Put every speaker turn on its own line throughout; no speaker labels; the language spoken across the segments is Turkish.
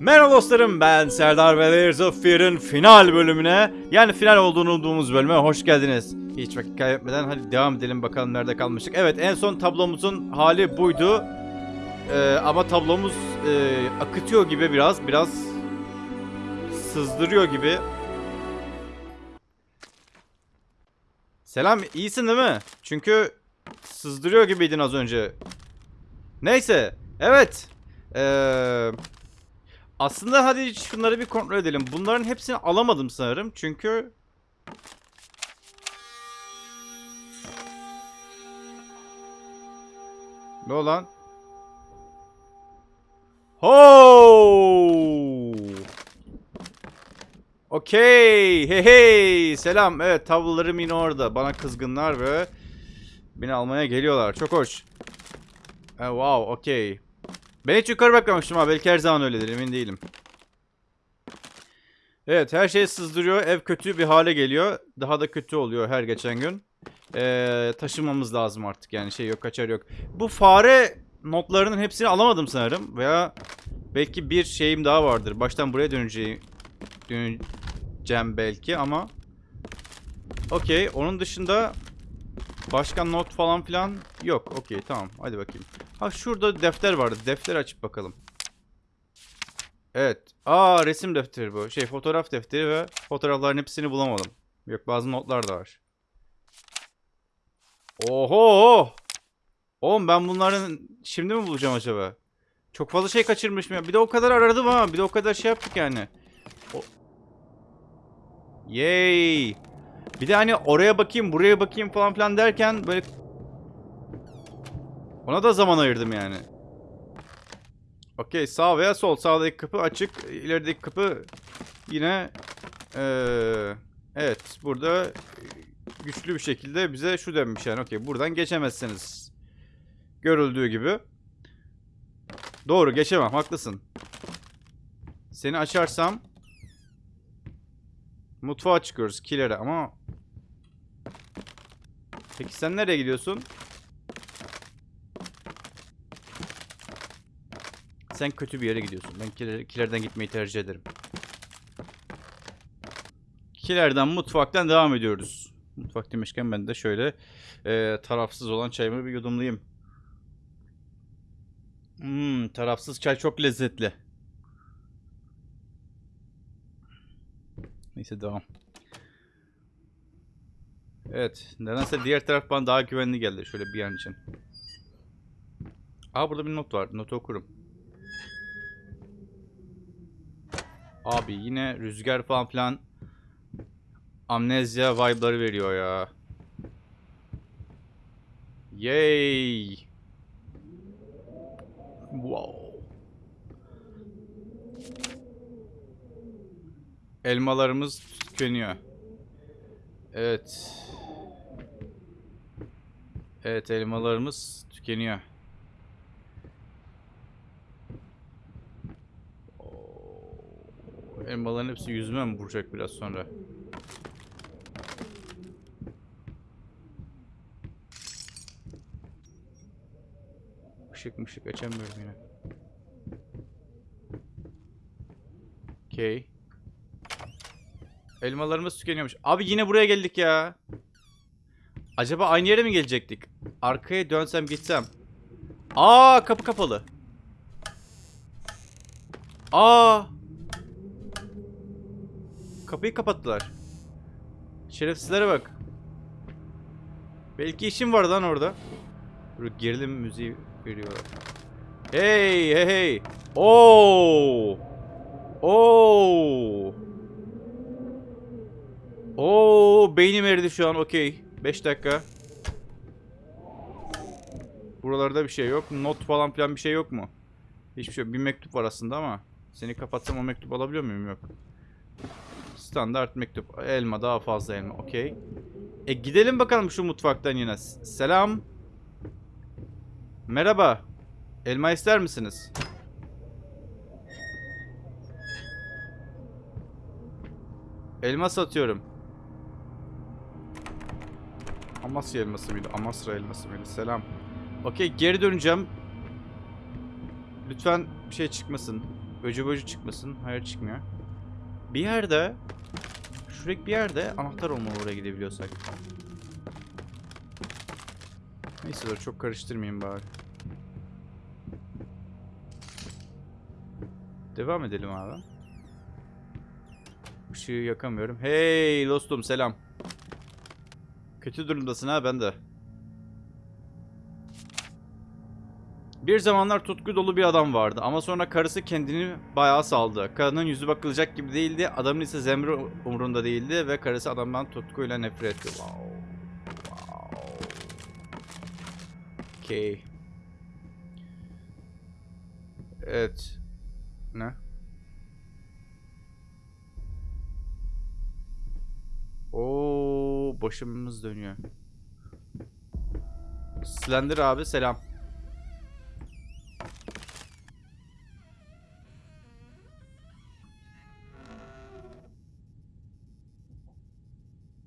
Merhaba dostlarım ben Serdar ve Layers of Fear'ın final bölümüne yani final olduğunu umduğumuz bölüme hoş geldiniz. Hiç vakit kaybetmeden hadi devam edelim bakalım nerede kalmıştık. Evet en son tablomuzun hali buydu. Ee, ama tablomuz e, akıtıyor gibi biraz biraz sızdırıyor gibi. Selam iyisin değil mi? Çünkü sızdırıyor gibiydin az önce. Neyse evet. Eee... Aslında hadi şunları bir kontrol edelim. Bunların hepsini alamadım sanırım. Çünkü... Ne olan? Ho! Okey. Hey hey. Selam. Evet tablolarım yine orada. Bana kızgınlar ve beni almaya geliyorlar. Çok hoş. E, wow. Okey. Ben hiç yukarı bakmamıştım ha. Belki her zaman öyledir. Emin değilim. Evet her şey sızdırıyor. Ev kötü bir hale geliyor. Daha da kötü oluyor her geçen gün. Ee, taşımamız lazım artık yani şey yok kaçar yok. Bu fare notlarının hepsini alamadım sanırım. Veya belki bir şeyim daha vardır. Baştan buraya döneceğim, döneceğim belki ama. Okey onun dışında başka not falan filan yok. Okey tamam hadi bakayım. Ha şurada defter vardı. Defter açıp bakalım. Evet. Aa resim defteri bu. Şey fotoğraf defteri ve fotoğrafların hepsini bulamadım. Yok bazı notlar da var. Oho! Oğlum ben bunların şimdi mi bulacağım acaba? Çok fazla şey kaçırmışım ya. Bir de o kadar aradım ha. Bir de o kadar şey yaptık yani. O... Yay! Bir de hani oraya bakayım, buraya bakayım falan filan derken böyle ona da zaman ayırdım yani. Okey sağ veya sol. Sağdaki kapı açık. ilerideki kapı yine ee, evet burada güçlü bir şekilde bize şu demiş yani. Okey buradan geçemezsiniz. Görüldüğü gibi. Doğru geçemem haklısın. Seni açarsam mutfağa çıkıyoruz kilere ama Peki sen nereye gidiyorsun? Sen kötü bir yere gidiyorsun. Ben kiler, kilerden gitmeyi tercih ederim. Kilerden mutfaktan devam ediyoruz. Mutfak demişken ben de şöyle e, tarafsız olan çayımı bir yudumlayayım. Hmm, tarafsız çay çok lezzetli. Neyse devam. Evet. Nedense diğer taraf bana daha güvenli geldi. Şöyle bir an için. Aa burada bir not var. Notu okurum. Abi yine rüzgar falan filan amnezya vibe'ları veriyor ya. Yay. Wow. Elmalarımız tükeniyor. Evet. Evet elmalarımız tükeniyor. Elmaların hepsi yüzüme mi vuracak biraz sonra? Işık mışık açamıyorum yine. Okey. Elmalarımız tükeniyormuş. Abi yine buraya geldik ya. Acaba aynı yere mi gelecektik? Arkaya dönsem gitsem. Aa kapı kapalı. Aa. Kapıyı kapattılar. Şerefsizlere bak. Belki işim var lan orada. Böyle gerilim müziği veriyorlar. Hey hey hey. Oo. Oo. Oo beynim eridi şu an okey. 5 dakika. Buralarda bir şey yok. Not falan filan bir şey yok mu? Hiçbir şey yok. Bir mektup var aslında ama. Seni kapatsam o mektup alabiliyor muyum? Yok. Standart mektup. Elma daha fazla elma. Okey. E gidelim bakalım şu mutfaktan yine. Selam. Merhaba. Elma ister misiniz? Elma satıyorum. Amasya elması mıydı? Amasra elması mıydı? Selam. Okey geri döneceğim. Lütfen bir şey çıkmasın. Öcü böcü çıkmasın. Hayır çıkmıyor. Bir yerde şuradaki bir yerde anahtar olmalı oraya gidebiliyorsak. Neyse dur çok karıştırmayayım bari. Devam edelim abi. Işığı yakamıyorum. Hey dostum selam. Kötü durumdasın ha ben de. Bir zamanlar tutku dolu bir adam vardı ama sonra karısı kendini bayağı saldı. Kadının yüzü bakılacak gibi değildi, adamın ise zemre umurunda değildi ve karısı adamdan tutkuyla nefret etti. Wow. Wow. Okay. Evet. Ne? Oo, başımız dönüyor. Slender abi selam.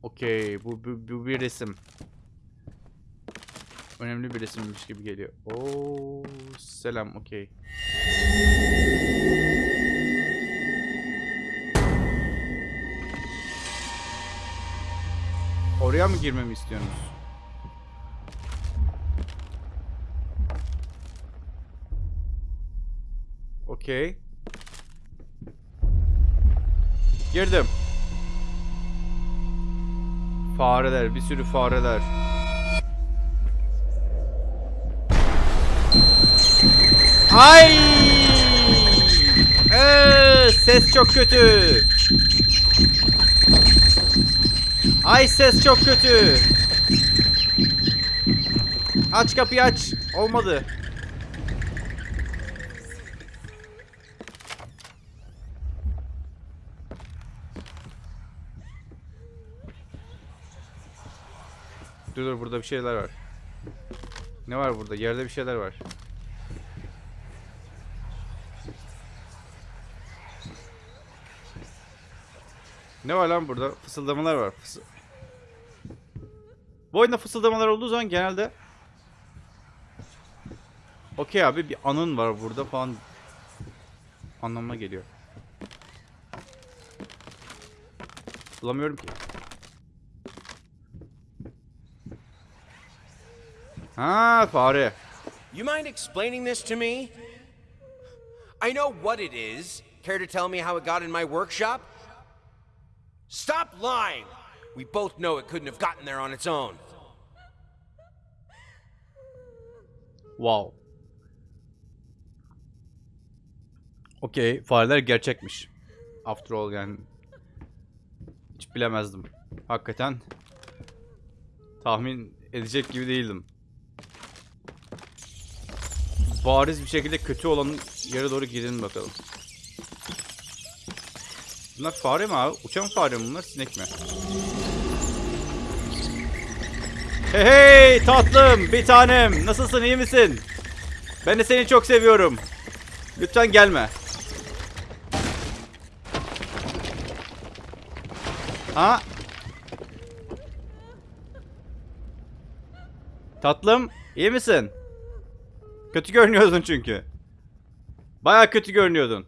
Okey, bu, bu, bu bir resim. Önemli bir resimmiş gibi geliyor. Oo, selam, okey. Oraya mı girmemi istiyorsunuz? Okey. Girdim. Fareler, bir sürü fareler. Ay! Ee, ses çok kötü. Ay ses çok kötü. Aç kapıyı aç. Olmadı. Dur dur burada bir şeyler var. Ne var burada? Yerde bir şeyler var. Ne var lan burada? Fısıldamalar var. Fısı... Bu oyunda fısıldamalar olduğu zaman genelde Okey abi bir anın var burada falan anlamına geliyor. Bulamıyorum ki. Ha fare.
You mind explaining this to me? I know what it is. Care to tell me how it got in my workshop? Stop lying! We both know it couldn't have gotten there on its own.
Wow. Okey, fareler gerçekmiş. After all yani. Hiç bilemezdim. Hakikaten tahmin edecek gibi değildim. Bariz bir şekilde kötü olan yere doğru gidelim bakalım. Bunlar fare mi abi? Uçan fare mi bunlar? Sinek mi? Hey hey tatlım bir tanem nasılsın iyi misin? Ben de seni çok seviyorum. Lütfen gelme. Ha? Tatlım iyi misin? Kötü görünüyordun çünkü. Baya kötü görünüyordun.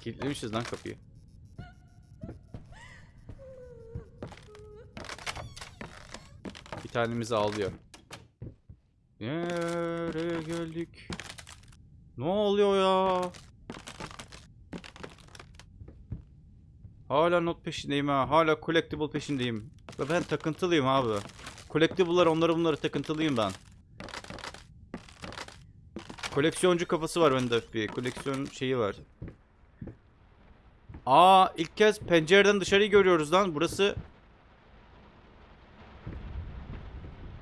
Kilitlemişiz lan kapıyı. Bir tanemizi ağlıyor. Nereye geldik? Ne oluyor ya? Hala not peşindeyim ha. Hala collectible peşindeyim. Ve ben takıntılıyım abi. Collectible'lar onları bunları takıntılıyım ben. Koleksiyoncu kafası var bende bir. Koleksiyon şeyi var. Aa ilk kez pencereden dışarıyı görüyoruz lan. Burası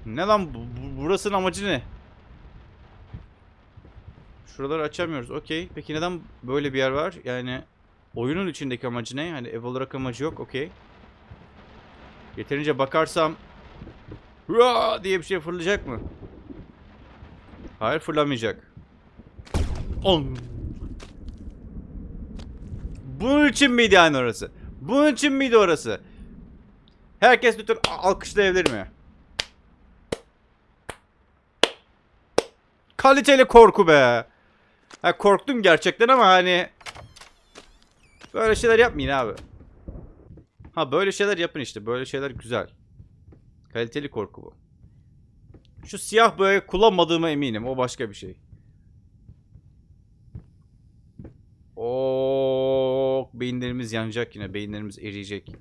Ne lan bu, bu- burasının amacı ne? Şuraları açamıyoruz. Okey. Peki neden böyle bir yer var? Yani oyunun içindeki amacı ne? Hani ev olarak amacı yok. Okey. Yeterince bakarsam Hua diye bir şey fırlayacak mı? Hayır fırlamayacak. On. Bunun için miydi yani orası? Bunun için miydi orası? Herkes lütfen alkışlayabilir mi? Kaliteli korku be. Ha korktum gerçekten ama hani böyle şeyler yapmayın abi. Ha böyle şeyler yapın işte. Böyle şeyler güzel. Kaliteli korku bu. Şu siyah boyayı kullanmadığıma eminim. O başka bir şey. Oo, beyinlerimiz yanacak yine. Beyinlerimiz eriyecek.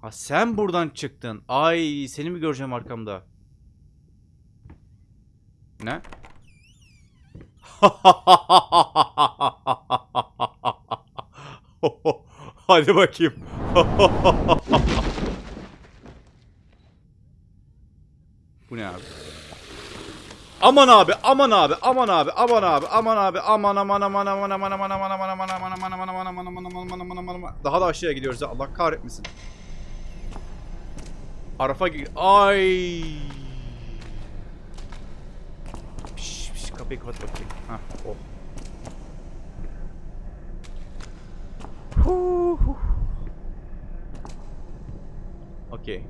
Ha sen buradan çıktın. Ay seni mi göreceğim arkamda? Ne? Hadi bakayım. Bu ne abi? Aman abi, aman abi, aman abi, aman abi, aman abi, aman aman aman aman aman aman aman aman aman aman aman aman aman aman aman aman aman aman aman Daha da aşağıya gidiyoruz ya Allah kahretmesin. Arafa gir. Ay. Piş, piş, kapıyı kapat bakayım. Hah, oh. Okey.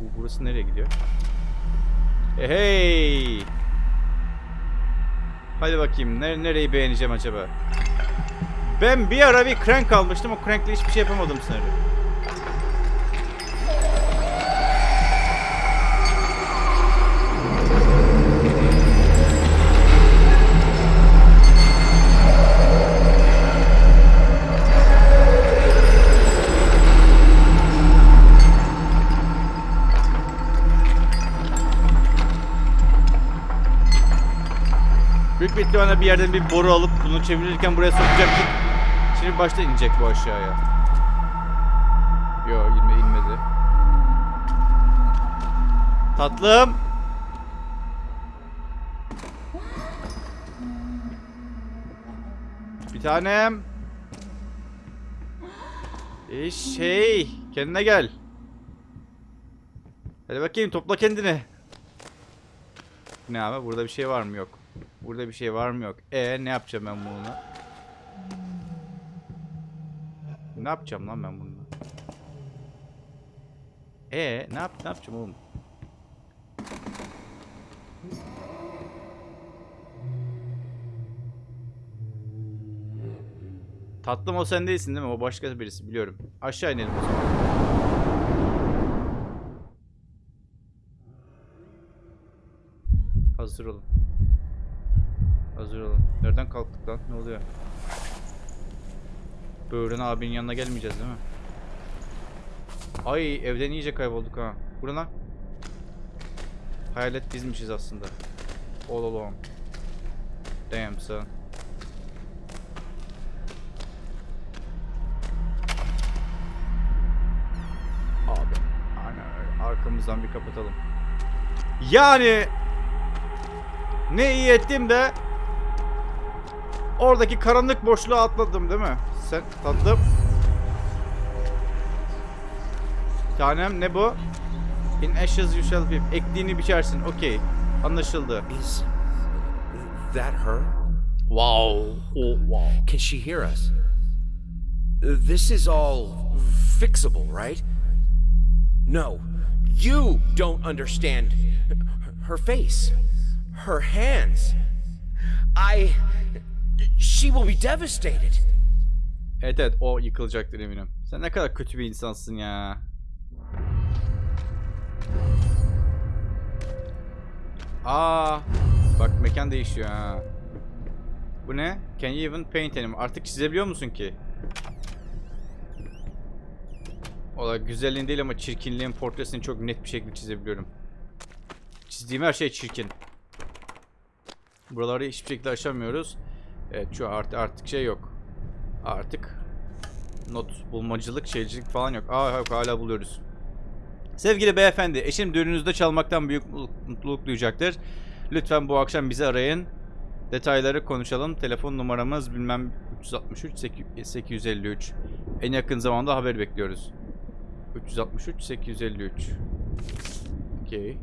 Bu burası nereye gidiyor? E, hey! Hadi bakayım nere nereyi beğeneceğim acaba? Ben bir ara bir crank almıştım o crankle hiçbir şey yapamadım sanırım. Büyük bir ihtimalle bir yerden bir boru alıp bunu çevirirken buraya sokacaktık. Şimdi başta inecek bu aşağıya. Yo inme inmedi. Tatlım. Bir tanem. E şey, kendine gel. Hadi bakayım topla kendini. Ne abi burada bir şey var mı yok. Burada bir şey var mı yok. E ne yapacağım ben bununla? Ne yapacağım lan ben bununla? E ne yap ne yapacağım oğlum? Tatlım o sen değilsin değil mi? O başka birisi biliyorum. Aşağı inelim o zaman. Hazır olun. Hazır olun. Nereden kalktık lan? Ne oluyor? Böğren abinin yanına gelmeyeceğiz değil mi? Ay evden iyice kaybolduk ha. Bu ne lan? Hayalet bizmişiz aslında. All along. Damn son. Abi. Aynen. Arkamızdan bir kapatalım. Yani ne iyi ettim de oradaki karanlık boşluğa atladım değil mi? Sen tatlım. Tanem ne bu? In ashes you shall be. Ektiğini biçersin. Okey. Anlaşıldı.
Is that her?
Wow. Oh, wow.
Can she hear us? This is all fixable, right? No, you don't understand her face, her hands. I. She will be devastated.
Evet evet o yıkılacaktır eminim. Sen ne kadar kötü bir insansın ya. Aa, bak mekan değişiyor ha. Bu ne? Can you even paint anymore? Artık çizebiliyor musun ki? Ola güzelliğin değil ama çirkinliğin portresini çok net bir şekilde çizebiliyorum. Çizdiğim her şey çirkin. Buraları hiçbir şekilde aşamıyoruz. Evet şu artık artık şey yok. Artık not bulmacılık, şeycilik falan yok. Aa yok hala buluyoruz. Sevgili beyefendi, eşim düğününüzde çalmaktan büyük mutluluk- duyacaktır. Lütfen bu akşam bizi arayın. Detayları konuşalım. Telefon numaramız bilmem 363 8- 853. En yakın zamanda haber bekliyoruz. 363 853. Okey.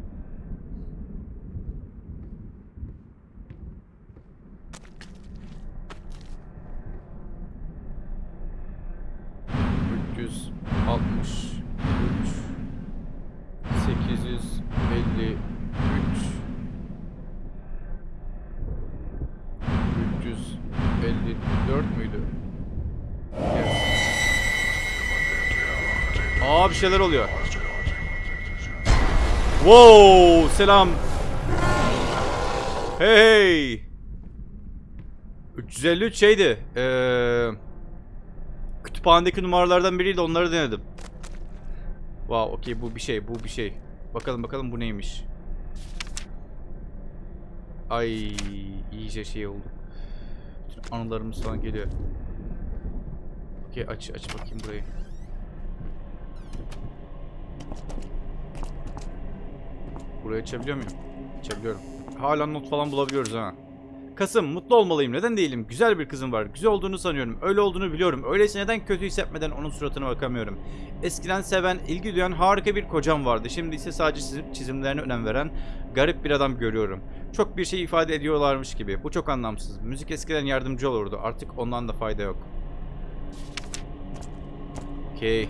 863 853 354 müydü? Evet. Aa bir şeyler oluyor. Wow, selam. Hey hey. 353 şeydi. Eee kütüphanedeki numaralardan biriydi onları denedim. Wow, okey bu bir şey, bu bir şey. Bakalım bakalım bu neymiş. Ay, iyice şey oldu. Bütün anılarımız falan geliyor. Okey aç aç bakayım burayı. Burayı açabiliyor muyum? Açabiliyorum. Hala not falan bulabiliyoruz ha. Kasım, mutlu olmalıyım. Neden değilim? Güzel bir kızım var. Güzel olduğunu sanıyorum. Öyle olduğunu biliyorum. Öyleyse neden kötü hissetmeden onun suratına bakamıyorum? Eskiden seven, ilgi duyan harika bir kocam vardı. Şimdi ise sadece çizim, çizimlerine önem veren garip bir adam görüyorum. Çok bir şey ifade ediyorlarmış gibi. Bu çok anlamsız. Müzik eskiden yardımcı olurdu. Artık ondan da fayda yok. Okey.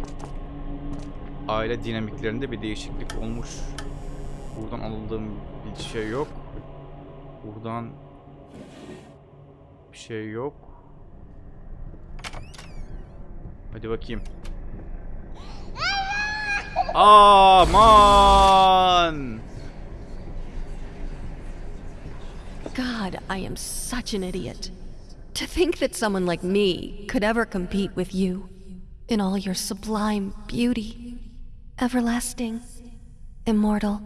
Aile dinamiklerinde bir değişiklik olmuş. Buradan alındığım bir şey yok. Buradan bir şey yok. Hadi bakayım. Aman!
God, I am such an idiot. To think that someone like me could ever compete with you in all your sublime beauty, everlasting, immortal.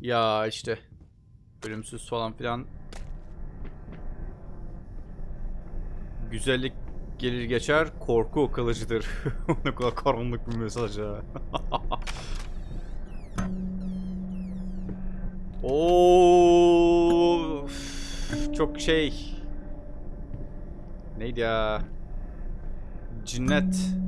Ya işte ölümsüz falan filan güzellik gelir geçer korku kalıcıdır. ne kadar karanlık bir mesaj ya. Oo, çok şey. Neydi ya? Cinnet.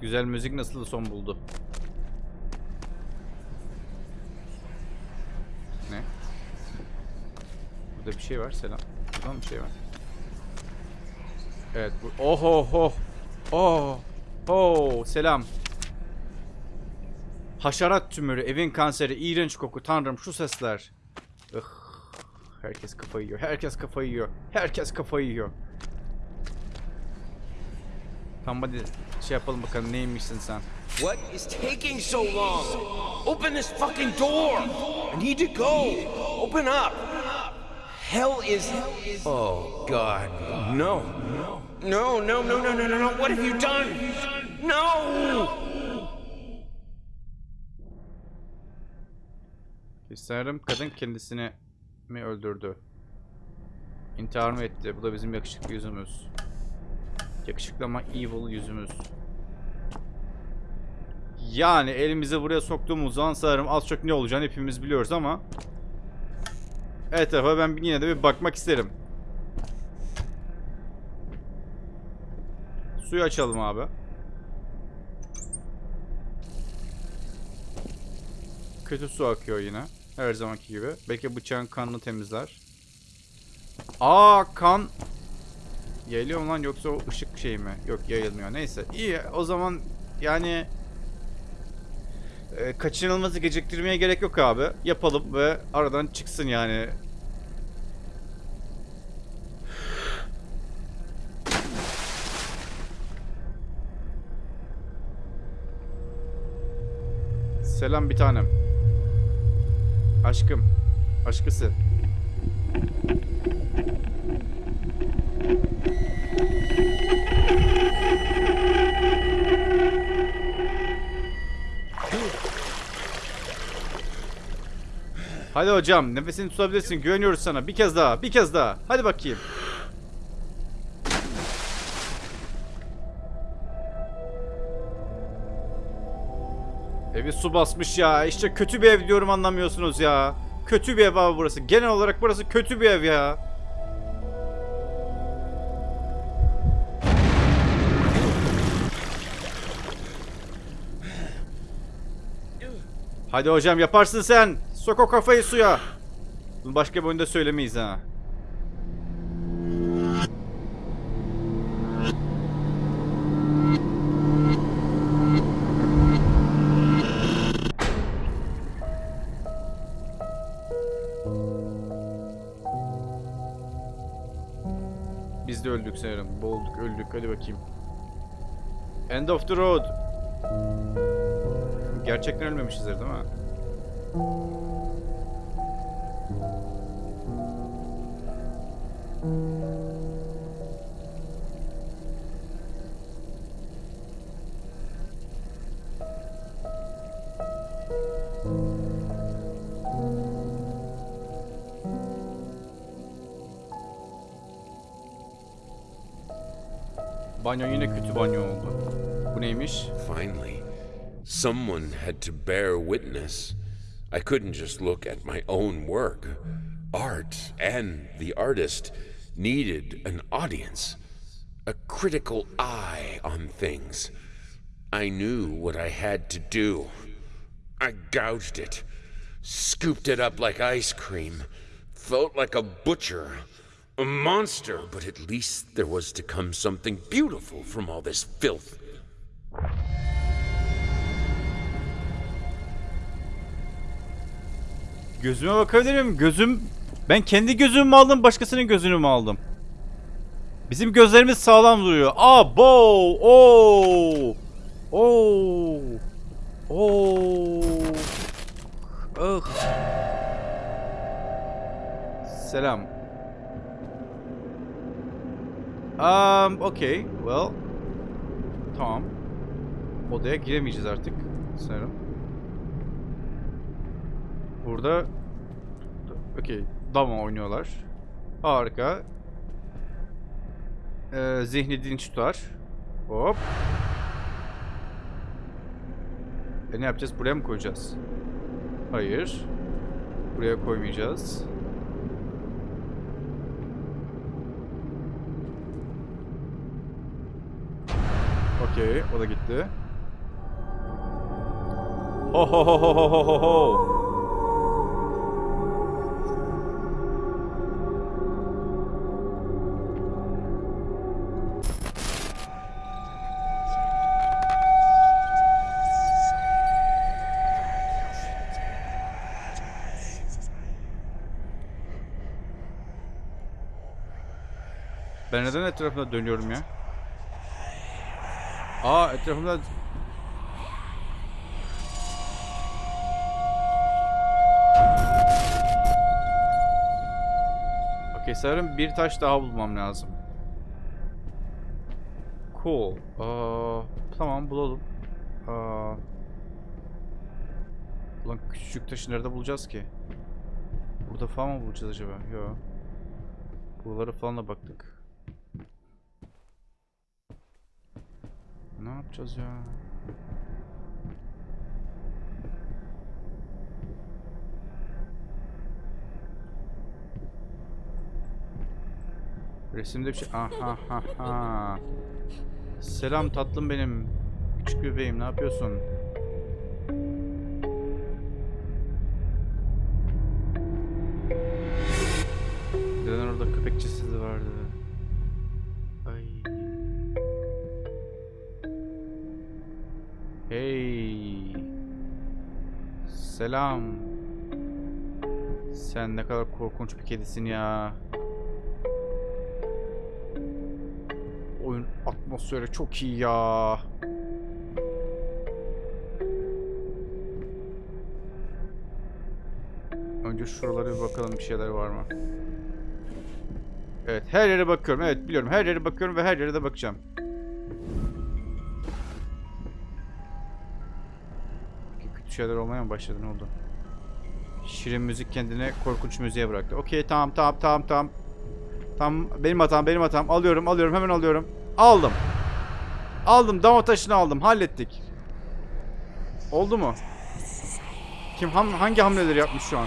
Güzel müzik nasıl son buldu? Ne? Burada bir şey var, selam. Burada bir şey var? Evet, bu... Oho ho! Oh! Oh! Selam. Haşerat tümörü, evin kanseri, iğrenç koku, tanrım şu sesler. Ih, herkes kafayı yiyor, herkes kafayı yiyor, herkes kafayı yiyor. Tamam hadi şey yapalım bakalım neymişsin sen.
What is taking so long? Open this fucking door! I need to go! Open up! Hell is. Oh, God. No. No, no, no, no, no, no, no. What have you done? No!
Sanırım kadın kendisini mi öldürdü? İntihar mı etti? Bu da bizim yakışıklı yüzümüz. Yakışıklı ama evil yüzümüz. Yani elimizi buraya soktuğumuz zaman sanırım az çok ne olacağını hepimiz biliyoruz ama etrafa ben yine de bir bakmak isterim. Suyu açalım abi. Kötü su akıyor yine. Her zamanki gibi. Belki bıçağın kanını temizler. Aa kan Yayılıyor mu lan yoksa o ışık şey mi? Yok yayılmıyor. Neyse. İyi o zaman yani e, kaçınılmazı geciktirmeye gerek yok abi. Yapalım ve aradan çıksın yani. Selam bir tanem. Aşkım. Aşkısı. Hadi hocam nefesini tutabilirsin güveniyoruz sana bir kez daha bir kez daha hadi bakayım. Evi su basmış ya işte kötü bir ev diyorum anlamıyorsunuz ya. Kötü bir ev abi burası genel olarak burası kötü bir ev ya. Hadi hocam yaparsın sen. Sok o kafayı suya. Başka bir oyunda söylemeyiz ha. Biz de öldük sanırım. Boğulduk, öldük. Hadi bakayım. End of the road. Gerçekten ölmemişizdir değil mi?
Finally, someone had to bear witness. I couldn't just look at my own work. Art and the artist needed an audience, a critical eye on things. I knew what I had to do. I gouged it, scooped it up like ice cream, felt like a butcher, a monster, but at least there was to come something beautiful from all this filth.
Gözüme bakabilir miyim? Gözüm... Ben kendi gözümü mü aldım, başkasının gözünü mü aldım? Bizim gözlerimiz sağlam duruyor. Aa, bo! Oo! Oo! Oo! Ah! Selam. Um, okay. Well. Tamam. Odaya giremeyeceğiz artık. Sanırım. Burada okey dama oynuyorlar. Harika. Ee, zihni dinç tutar. Hop. E ne yapacağız? Buraya mı koyacağız? Hayır. Buraya koymayacağız. Okey, o da gitti. Ho ho ho ho ho ho ho. Ben neden etrafında dönüyorum ya? Aa etrafımda... Okey sanırım bir taş daha bulmam lazım. Cool. Aa, tamam bulalım. Aa, ulan küçücük taşı nerede bulacağız ki? Burada falan mı bulacağız acaba? Yok. Buralara falan da baktık. Ne yapacağız ya? Resimde bir şey... Aha ha ha. Selam tatlım benim. Küçük bebeğim ne yapıyorsun? Hey. Selam. Sen ne kadar korkunç bir kedisin ya. Oyun atmosferi çok iyi ya. Önce şuralara bir bakalım bir şeyler var mı? Evet her yere bakıyorum. Evet biliyorum her yere bakıyorum ve her yere de bakacağım. Şeyler olmaya mı başladı ne oldu? Şirin müzik kendine korkunç müziğe bıraktı. Okey tamam tamam tamam tamam. Tamam benim hatam benim hatam. Alıyorum alıyorum hemen alıyorum. Aldım. Aldım dama taşını aldım hallettik. Oldu mu? Kim ham hangi hamleleri yapmış şu an?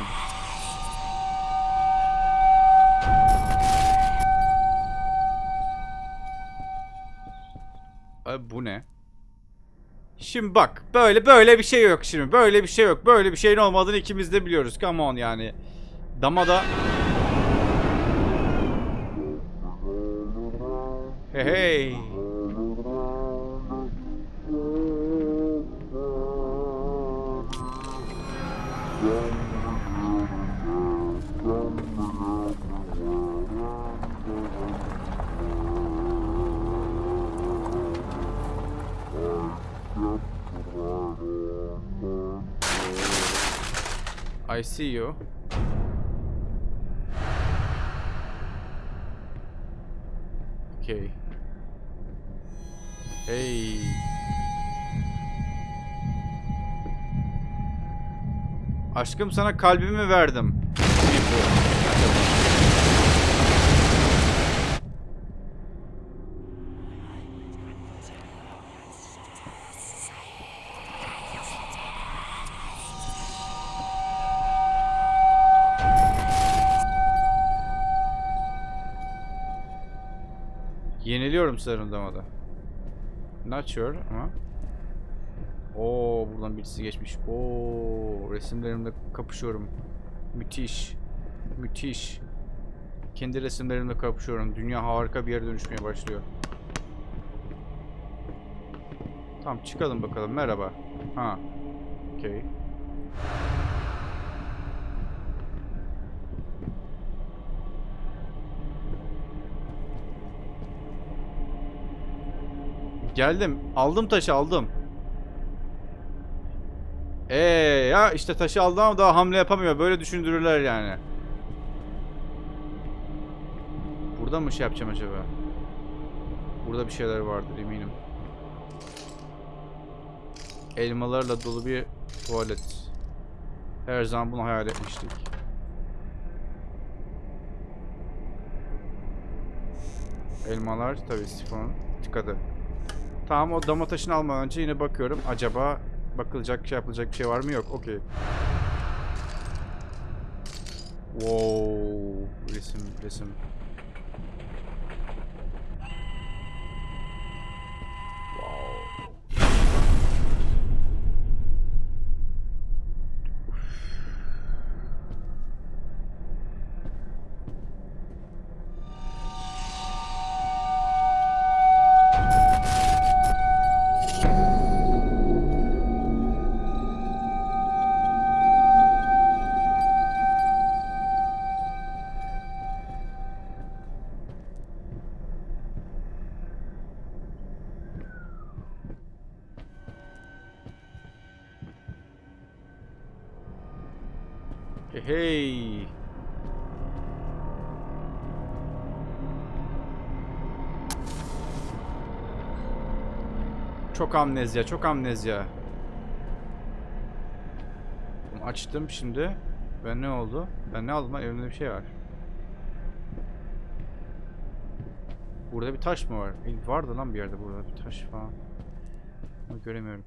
Şimdi bak böyle böyle bir şey yok şimdi. Böyle bir şey yok. Böyle bir şeyin olmadığını ikimiz de biliyoruz. Come on yani. Damada Hey hey. See you. Okay. Hey. Aşkım sana kalbimi verdim. Yeniliyorum sanırım damada. Not sure ama. Oo buradan birisi geçmiş. Oo resimlerimle kapışıyorum. Müthiş. Müthiş. Kendi resimlerimle kapışıyorum. Dünya harika bir yere dönüşmeye başlıyor. Tamam çıkalım bakalım. Merhaba. Ha. Okey. Geldim. Aldım taşı aldım. Ee ya işte taşı aldı ama daha hamle yapamıyor. Böyle düşündürürler yani. Burada mı şey yapacağım acaba? Burada bir şeyler vardır eminim. Elmalarla dolu bir tuvalet. Her zaman bunu hayal etmiştik. Elmalar tabii sifon tıkadı. Tamam o dama taşını almadan önce yine bakıyorum. Acaba bakılacak şey yapılacak bir şey var mı? Yok. Okey. Wow. Resim, resim. Çok amnezya, çok amnezya. Açtım şimdi. Ben ne oldu? Ben ne aldım lan? Elimde bir şey var. Burada bir taş mı var? E, vardı lan bir yerde burada bir taş falan. Ama göremiyorum.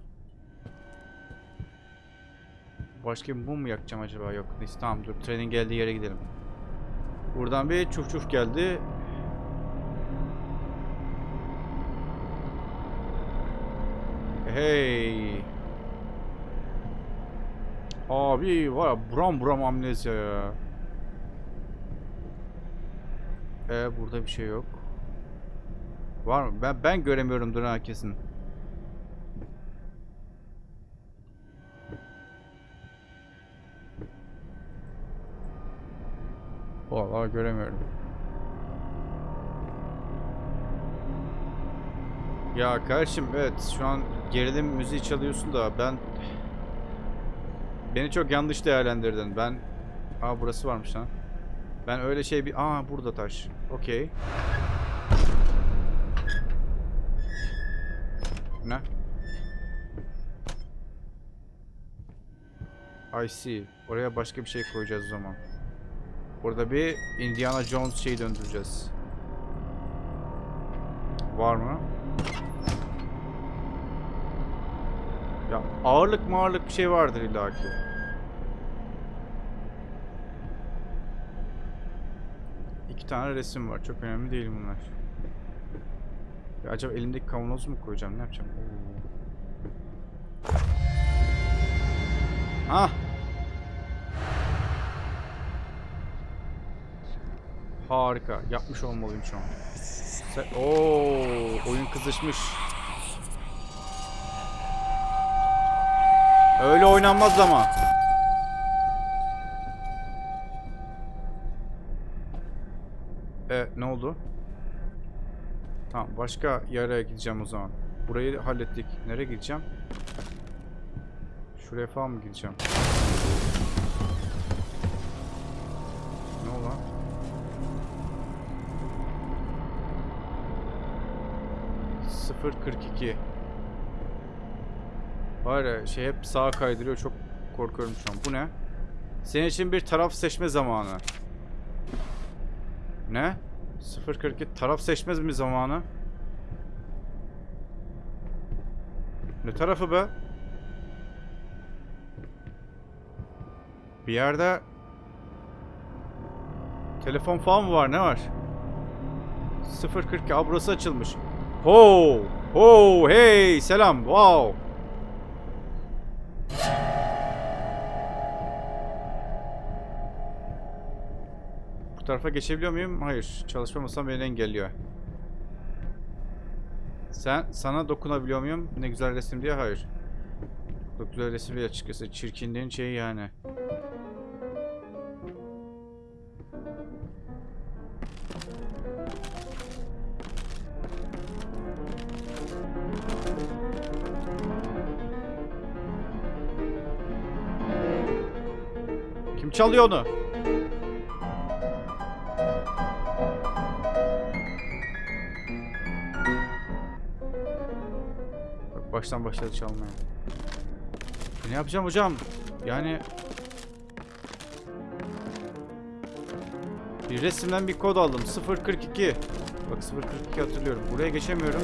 Başka bir mum mu yakacağım acaba? Yok. Neyse tamam dur. Trenin geldiği yere gidelim. Buradan bir çuf çuf geldi. Hey. Abi var ya buram buram amnezya ya. Ee, burada bir şey yok. Var mı? Ben ben göremiyorumdur ha kesin. Vallahi göremiyorum. Ya kardeşim evet şu an gerilim müziği çalıyorsun da ben beni çok yanlış değerlendirdin. Ben Aa burası varmış lan. Ben öyle şey bir Aa burada taş. Okey. Ne? I see. Oraya başka bir şey koyacağız o zaman. Burada bir Indiana Jones şeyi döndüreceğiz. Var mı? Ya ağırlık mağırlık bir şey vardır illaki. İki tane resim var. Çok önemli değil bunlar. Ya acaba elimdeki kavanoz mu koyacağım? Ne yapacağım? Ah! Harika. Yapmış olmalıyım şu an. Oo, oyun kızışmış. Öyle oynanmaz ama. E ne oldu? Tamam başka yere gideceğim o zaman. burayı hallettik. Nereye gideceğim? Şuraya falan mı gideceğim? Ne olan? Sıfır kırk iki. Var ya şey hep sağa kaydırıyor çok korkuyorum şu an. Bu ne? Senin için bir taraf seçme zamanı. Ne? 042 taraf seçmez mi zamanı? Ne tarafı be? Bir yerde telefon falan mı var? Ne var? 042 Aa, burası açılmış. Ho! Ho! Hey! Selam! Wow! Tarafa geçebiliyor muyum? Hayır. Çalışma masam beni engelliyor. Sen sana dokunabiliyor muyum? Ne güzel resim diye. Hayır. Çok güzel resim değil açıkçası. Çirkinliğin şeyi yani. Kim çalıyor onu? Baştan başladı çalmaya. E ne yapacağım hocam? Yani bir resimden bir kod aldım. 042. Bak 042 hatırlıyorum. Buraya geçemiyorum.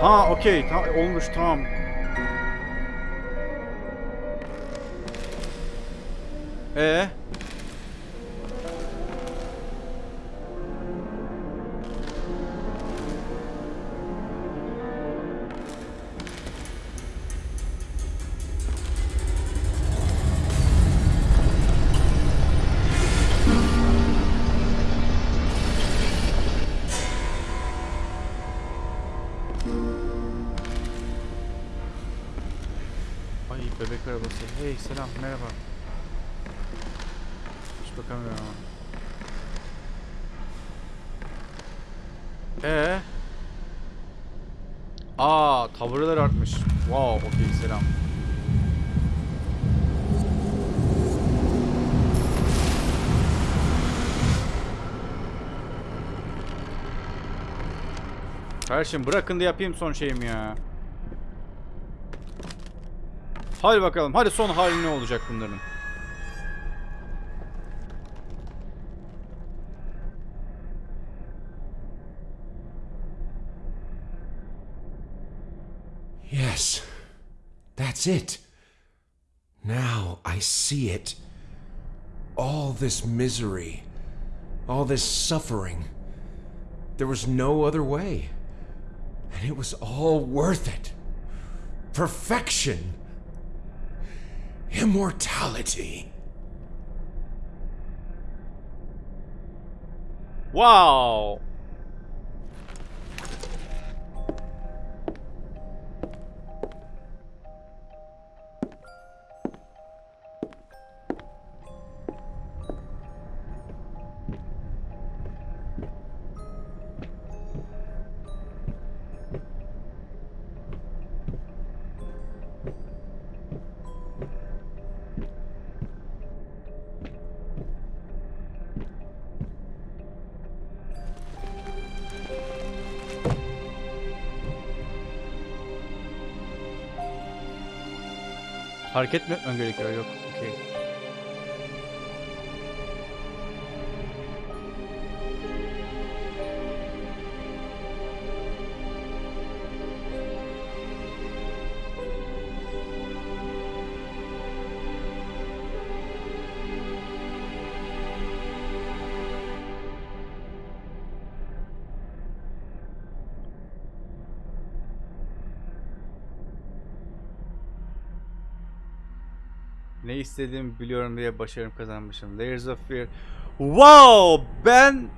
Ha okey. Ta olmuş tamam. Ee? Bebek arabası. Hey selam merhaba. Hiç bakamıyorum ama. Ee? Aa tavırlar artmış. Wow okey selam. Kardeşim bırakın da yapayım son şeyim ya. Hadi bakalım. Hadi son hali ne olacak bunların?
Yes, that's it. Now I see it. All this misery, all this suffering. There was no other way. And it was all worth it. Perfection. Immortality.
Wow. Hareket mi etmem gerekiyor? Yok. Ne biliyorum diye başarım kazanmışım. Layers of Fear. Wow! Ben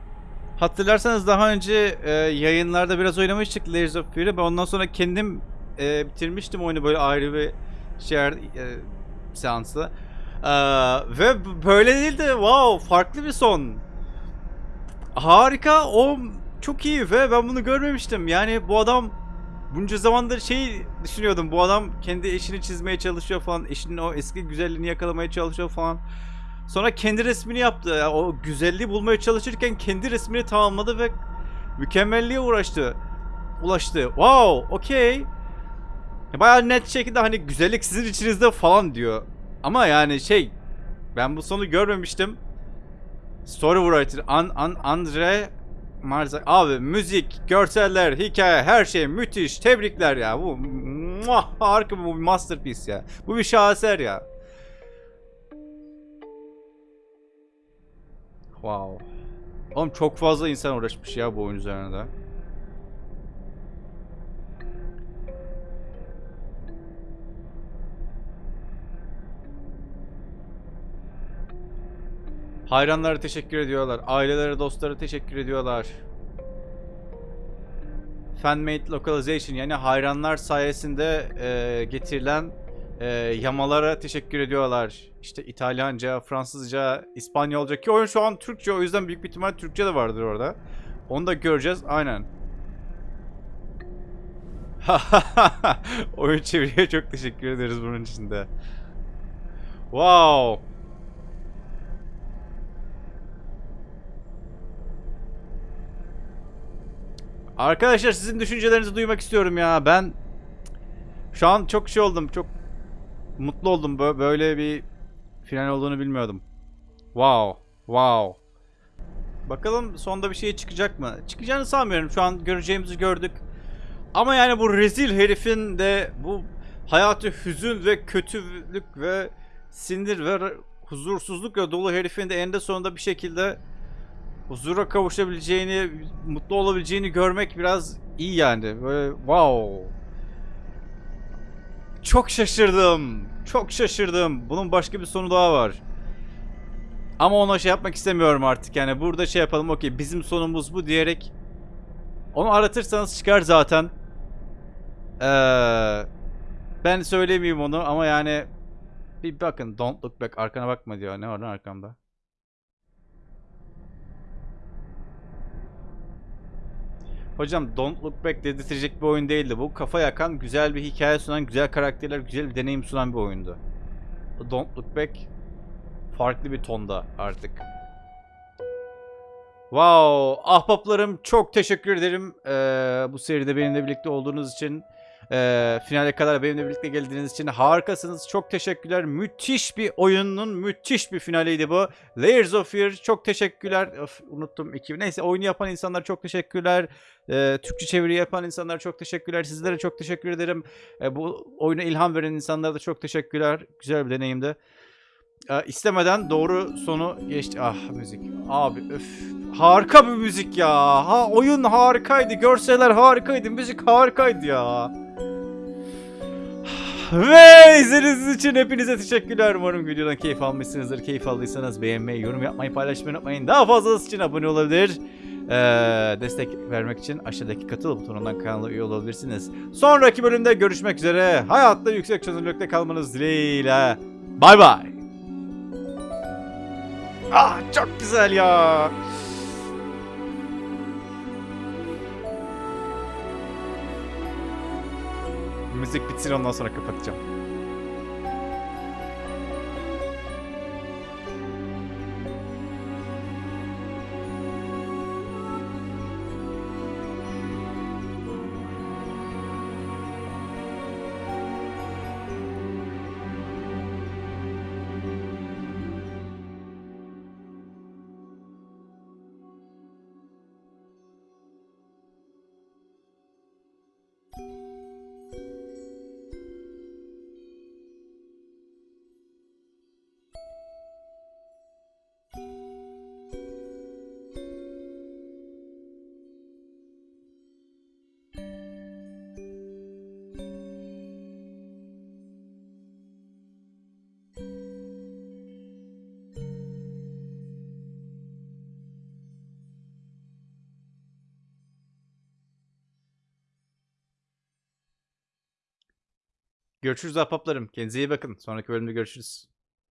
hatırlarsanız daha önce e, yayınlarda biraz oynamıştık Layers of Fear'ı. Ben ondan sonra kendim e, bitirmiştim oyunu böyle ayrı bir şey e, seansla. E, ve böyle değildi. Wow! Farklı bir son. harika. O çok iyi ve ben bunu görmemiştim. Yani bu adam bunca zamandır şey düşünüyordum. Bu adam kendi eşini çizmeye çalışıyor falan. Eşinin o eski güzelliğini yakalamaya çalışıyor falan. Sonra kendi resmini yaptı. Ya O güzelliği bulmaya çalışırken kendi resmini tamamladı ve mükemmelliğe uğraştı. Ulaştı. Wow, okey. Bayağı net şekilde hani güzellik sizin içinizde falan diyor. Ama yani şey ben bu sonu görmemiştim. Story An, An, Andre Marzak. Abi müzik, görseller, hikaye, her şey müthiş. Tebrikler ya. Bu muah, harika bu bir masterpiece ya. Bu bir şaheser ya. Wow. Oğlum çok fazla insan uğraşmış ya bu oyun üzerinde. Hayranlara teşekkür ediyorlar. Ailelere, dostlara teşekkür ediyorlar. Fanmade localization yani hayranlar sayesinde e, getirilen e, yamalara teşekkür ediyorlar. İşte İtalyanca, Fransızca, İspanyolca ki oyun şu an Türkçe o yüzden büyük bir ihtimal Türkçe de vardır orada. Onu da göreceğiz. Aynen. oyun çeviriye çok teşekkür ederiz bunun için de. Wow. Arkadaşlar sizin düşüncelerinizi duymak istiyorum ya. Ben şu an çok şey oldum. Çok mutlu oldum. Bö- Böyle bir final olduğunu bilmiyordum. Wow. Wow. Bakalım sonda bir şey çıkacak mı? Çıkacağını sanmıyorum. Şu an göreceğimizi gördük. Ama yani bu rezil herifin de bu hayatı hüzün ve kötülük ve sinir ve huzursuzlukla dolu herifin de eninde sonunda bir şekilde huzura kavuşabileceğini, mutlu olabileceğini görmek biraz iyi yani. Böyle wow. Çok şaşırdım. Çok şaşırdım. Bunun başka bir sonu daha var. Ama ona şey yapmak istemiyorum artık. Yani burada şey yapalım. Okey bizim sonumuz bu diyerek onu aratırsanız çıkar zaten. Ee, ben söylemeyeyim onu ama yani bir bakın don't look back arkana bakma diyor. Ne var lan arkamda? Hocam Don't Look Back dedirtecek bir oyun değildi. Bu kafa yakan, güzel bir hikaye sunan, güzel karakterler, güzel bir deneyim sunan bir oyundu. Don't Look Back farklı bir tonda artık. Wow, ahbaplarım çok teşekkür ederim ee, bu seride benimle birlikte olduğunuz için. Ee, finale kadar benimle birlikte geldiğiniz için harikasınız. Çok teşekkürler. Müthiş bir oyunun müthiş bir finaliydi bu. Layers of Fear çok teşekkürler. Of, unuttum iki. Neyse oyunu yapan insanlar çok teşekkürler. Ee, Türkçe çeviri yapan insanlara çok teşekkürler. Sizlere çok teşekkür ederim. Ee, bu oyuna ilham veren insanlara da çok teşekkürler. Güzel bir deneyimdi. Ee, istemeden doğru sonu geçti. Ah müzik. Abi öf. Harika bir müzik ya. Ha oyun harikaydı. Görseller harikaydı. Müzik harikaydı ya. Ve izlediğiniz için hepinize teşekkürler. Umarım videodan keyif almışsınızdır. Keyif aldıysanız beğenmeyi, yorum yapmayı, paylaşmayı unutmayın. Daha fazlası için abone olabilir. Ee, destek vermek için aşağıdaki katıl butonundan kanala üye olabilirsiniz. Sonraki bölümde görüşmek üzere. Hayatta yüksek çözünürlükte kalmanız dileğiyle. Bay bay. Ah çok güzel ya. Müzik bitsin ondan sonra kapatacağım. Görüşürüz ahbaplarım. Kendinize iyi bakın. Sonraki bölümde görüşürüz.